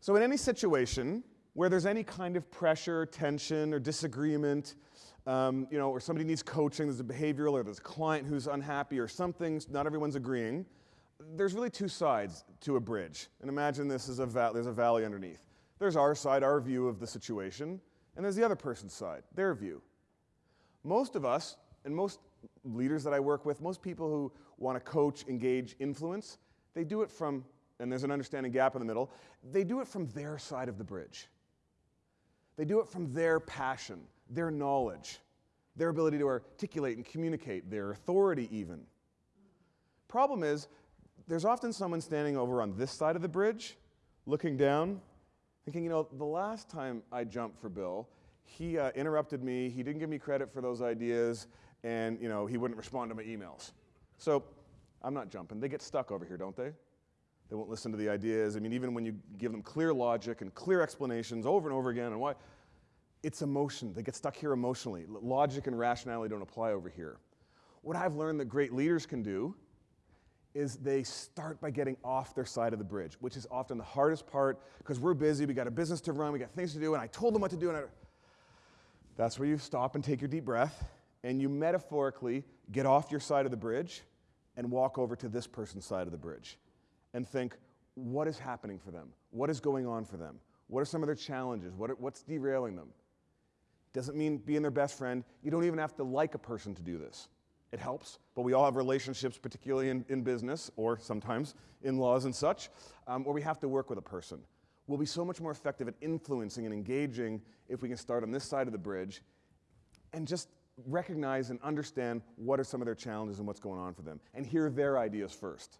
So, in any situation where there's any kind of pressure, tension, or disagreement, um, you know, or somebody needs coaching, there's a behavioral, or there's a client who's unhappy, or something, not everyone's agreeing, there's really two sides to a bridge. And imagine this is a there's a valley underneath. There's our side, our view of the situation, and there's the other person's side, their view. Most of us, and most leaders that I work with, most people who want to coach, engage, influence, they do it from, and there's an understanding gap in the middle, they do it from their side of the bridge. They do it from their passion, their knowledge, their ability to articulate and communicate, their authority, even. Problem is, there's often someone standing over on this side of the bridge, looking down, thinking, you know, the last time I jumped for Bill, he uh, interrupted me, he didn't give me credit for those ideas, and, you know, he wouldn't respond to my emails. So I'm not jumping. They get stuck over here, don't they? They won't listen to the ideas. I mean, even when you give them clear logic and clear explanations over and over again and why, it's emotion. They get stuck here emotionally. Logic and rationality don't apply over here. What I've learned that great leaders can do is they start by getting off their side of the bridge, which is often the hardest part because we're busy, we got a business to run, we got things to do, and I told them what to do. And I, that's where you stop and take your deep breath and you metaphorically get off your side of the bridge and walk over to this person's side of the bridge and think, what is happening for them? What is going on for them? What are some of their challenges? What are, what's derailing them? Doesn't mean being their best friend. You don't even have to like a person to do this. It helps, but we all have relationships, particularly in, in business or sometimes in laws and such, um, where we have to work with a person. We'll be so much more effective at influencing and engaging if we can start on this side of the bridge and just recognize and understand what are some of their challenges and what's going on for them and hear their ideas first.